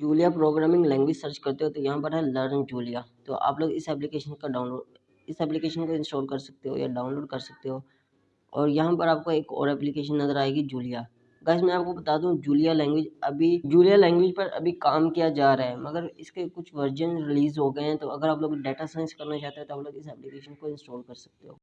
Julia programming language search करते हो तो यहाँ पर है लर्न जूलिया। तो आप लोग इस एप्लीकेशन का डाउनलोड, इस एप्लीकेशन को इंस्टॉल कर सकते हो या डाउनलोड कर सकते हो। और यहाँ पर आपको एक और एप्लीकेशन नज़र आएगी जूलिया। गैस मैं आपको बता दूँ, जूलिया लैंग्वेज अभी, जूलिया लैंग्वेज पर अभी काम किया जा रहा है, मगर इसके कुछ वर्जन रिलीज़ हो गए हैं तो अगर आप लोग डाटा साइंस करना चाहते हो तो आप लोग इस एप्लीकेशन को इंस्टॉल कर सकते हो।